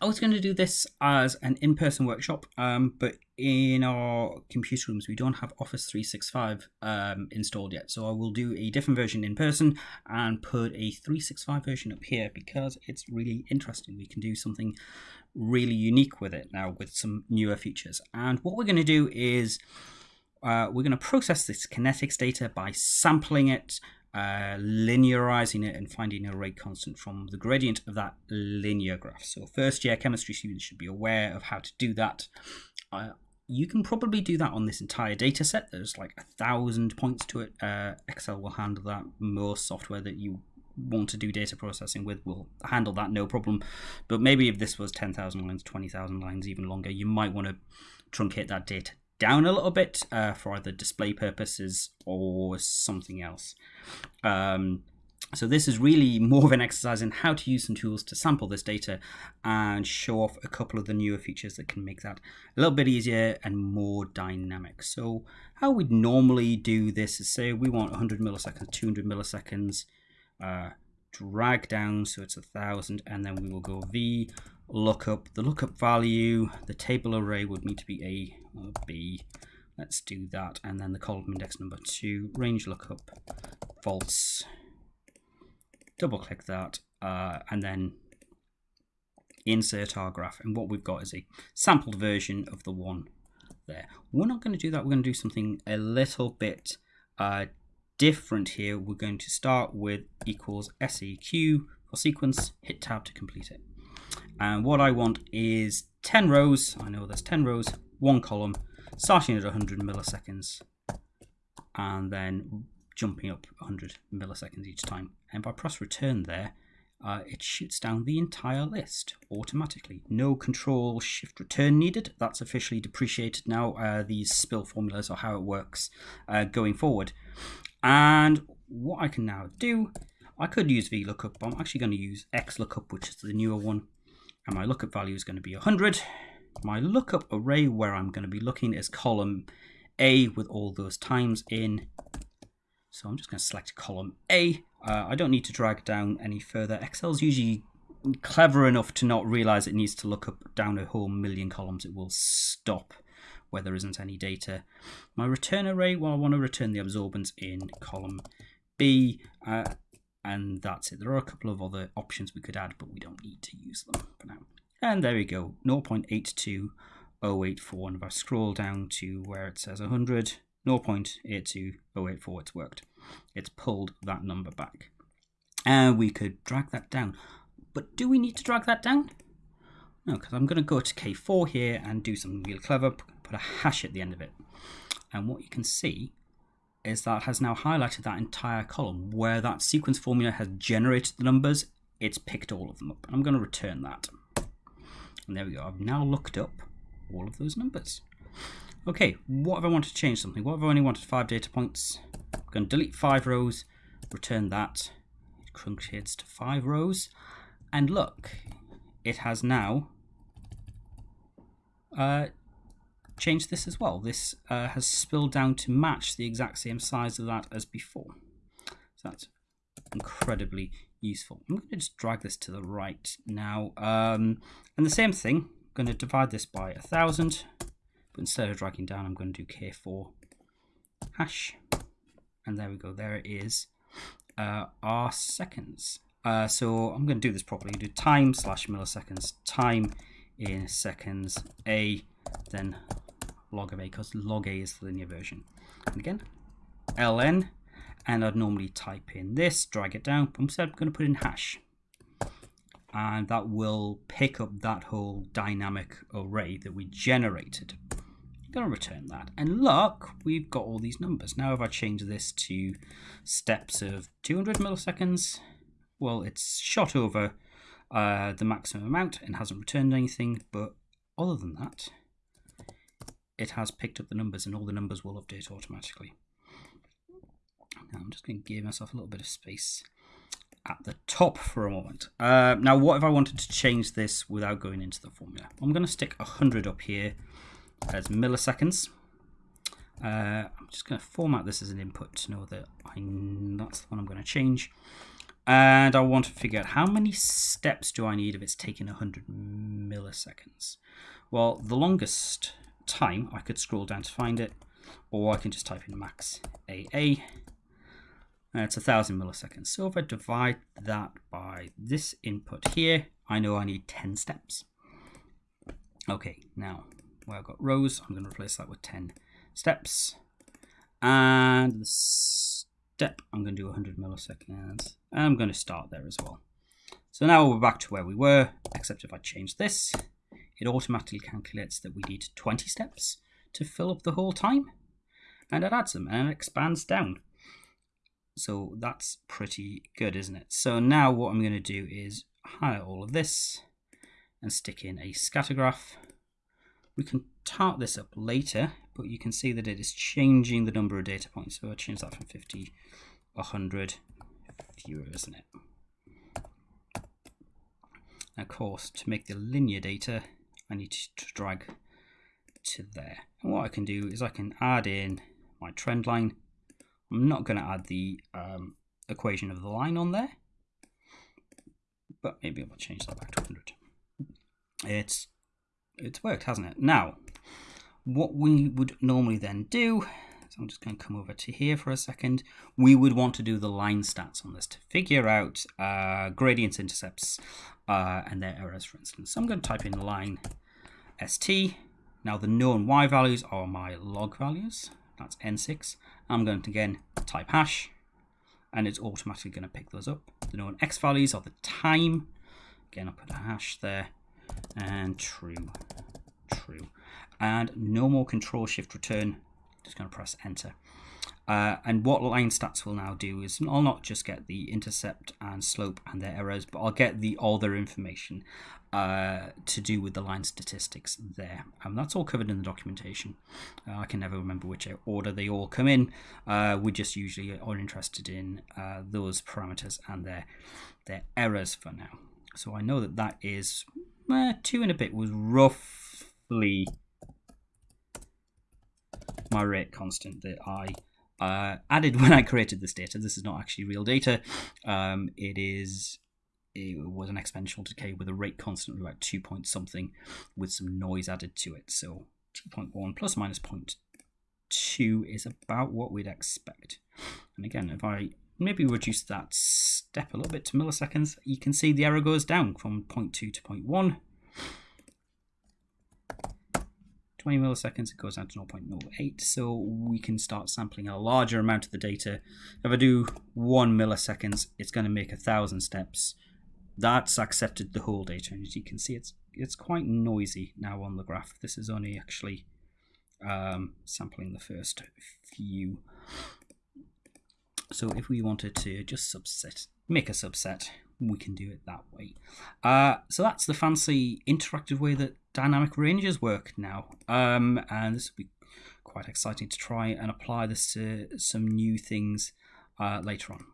I was going to do this as an in-person workshop, um, but in our computer rooms we don't have Office 365 um, installed yet. So I will do a different version in person and put a 365 version up here because it's really interesting. We can do something really unique with it now with some newer features. And what we're going to do is uh, we're going to process this kinetics data by sampling it uh, linearizing it and finding a rate constant from the gradient of that linear graph. So first year chemistry students should be aware of how to do that. Uh, you can probably do that on this entire data set. There's like a thousand points to it. Uh, Excel will handle that. Most software that you want to do data processing with will handle that no problem. But maybe if this was 10,000 lines, 20,000 lines, even longer, you might want to truncate that data down a little bit uh, for either display purposes or something else. Um, so this is really more of an exercise in how to use some tools to sample this data and show off a couple of the newer features that can make that a little bit easier and more dynamic. So how we'd normally do this is say we want 100 milliseconds, 200 milliseconds, uh, drag down so it's a thousand and then we will go v lookup the lookup value the table array would need to be a or b. Let's do that. And then the column index number two range lookup false. Double click that uh, and then insert our graph. And what we've got is a sampled version of the one there. We're not going to do that. We're going to do something a little bit uh, different here, we're going to start with equals seq for sequence, hit tab to complete it. And what I want is 10 rows, I know there's 10 rows, one column, starting at 100 milliseconds, and then jumping up 100 milliseconds each time. And if I press return there, uh, it shoots down the entire list automatically. No control shift return needed. That's officially depreciated now. Uh, these spill formulas are how it works uh, going forward. And what I can now do, I could use VLOOKUP, but I'm actually going to use XLOOKUP, which is the newer one. And my lookup value is going to be 100. My lookup array where I'm going to be looking is column A with all those times in. So I'm just going to select column A. Uh, I don't need to drag down any further. Excel's usually clever enough to not realize it needs to look up down a whole million columns. It will stop where there isn't any data. My return array, well, I want to return the absorbance in column B, uh, and that's it. There are a couple of other options we could add, but we don't need to use them for now. And there we go, 0.82084. And if I scroll down to where it says 100, 0.82084, it's worked. It's pulled that number back. And we could drag that down. But do we need to drag that down? No, because I'm going to go to K4 here and do something real clever, put a hash at the end of it. And what you can see is that has now highlighted that entire column where that sequence formula has generated the numbers, it's picked all of them up. I'm going to return that. And there we go. I've now looked up all of those numbers. Okay, what if I want to change something? What if I only wanted five data points? I'm going to delete five rows, return that. It truncates to five rows. And look, it has now uh, changed this as well. This uh, has spilled down to match the exact same size of that as before. So that's incredibly useful. I'm going to just drag this to the right now. Um, and the same thing, I'm going to divide this by a thousand, but instead of dragging down, I'm going to do K4 hash. And there we go, there it is, uh, our seconds. Uh, so I'm going to do this properly. Do time slash milliseconds, time in seconds, a, then log of a because log a is the linear version. And again, ln, and I'd normally type in this, drag it down, instead I'm going to put in hash. And that will pick up that whole dynamic array that we generated. I'm going to return that. And look, we've got all these numbers. Now if I change this to steps of 200 milliseconds, well, it's shot over uh, the maximum amount and hasn't returned anything. But other than that, it has picked up the numbers and all the numbers will update automatically. Now I'm just going to give myself a little bit of space at the top for a moment. Uh, now what if I wanted to change this without going into the formula? I'm going to stick 100 up here as milliseconds. Uh, I'm just going to format this as an input to know that I, that's the one I'm going to change. And I want to figure out how many steps do I need if it's taking 100 milliseconds. Well, the longest time I could scroll down to find it, or I can just type in max AA. And uh, it's a thousand milliseconds. So if I divide that by this input here, I know I need 10 steps. Okay, now where I've got rows, I'm going to replace that with 10 steps. And the step, I'm going to do 100 milliseconds. And I'm going to start there as well. So now we're back to where we were, except if I change this, it automatically calculates that we need 20 steps to fill up the whole time. And it adds them and it expands down. So that's pretty good, isn't it? So now what I'm going to do is hide all of this and stick in a scatter graph. We can tart this up later, but you can see that it is changing the number of data points. So I change that from 50, to 100, fewer, isn't it? of course, to make the linear data, I need to drag to there. And what I can do is I can add in my trend line. I'm not going to add the um, equation of the line on there, but maybe I'll change that back to 100. It's it's worked, hasn't it? Now, what we would normally then do, so I'm just going to come over to here for a second, we would want to do the line stats on this to figure out uh, gradients, intercepts, uh, and their errors, for instance. So I'm going to type in line st. Now the known y values are my log values, that's n6. I'm going to again type hash, and it's automatically going to pick those up. The known x values are the time, again I'll put a hash there, and true, true and no more control shift return just going to press enter uh, and what line stats will now do is I'll not just get the intercept and slope and their errors, but I'll get the other information uh, to do with the line statistics there. And that's all covered in the documentation. Uh, I can never remember which order they all come in. Uh, we just usually are interested in uh, those parameters and their their errors for now. So I know that that is uh, two and a bit was roughly my rate constant that I uh, added when I created this data. This is not actually real data. Um, it is it was an exponential decay with a rate constant of about 2 point something with some noise added to it. So 2.1 plus minus 0.2 is about what we'd expect. And again, if I maybe reduce that step a little bit to milliseconds, you can see the error goes down from 0.2 to 0.1. 20 milliseconds, it goes down to 0.08. So we can start sampling a larger amount of the data. If I do one milliseconds, it's going to make a thousand steps. That's accepted the whole data. And as you can see, it's it's quite noisy now on the graph. This is only actually um, sampling the first few. So if we wanted to just subset, make a subset, we can do it that way. Uh, so that's the fancy interactive way that dynamic ranges work now. Um, and this will be quite exciting to try and apply this to some new things uh, later on.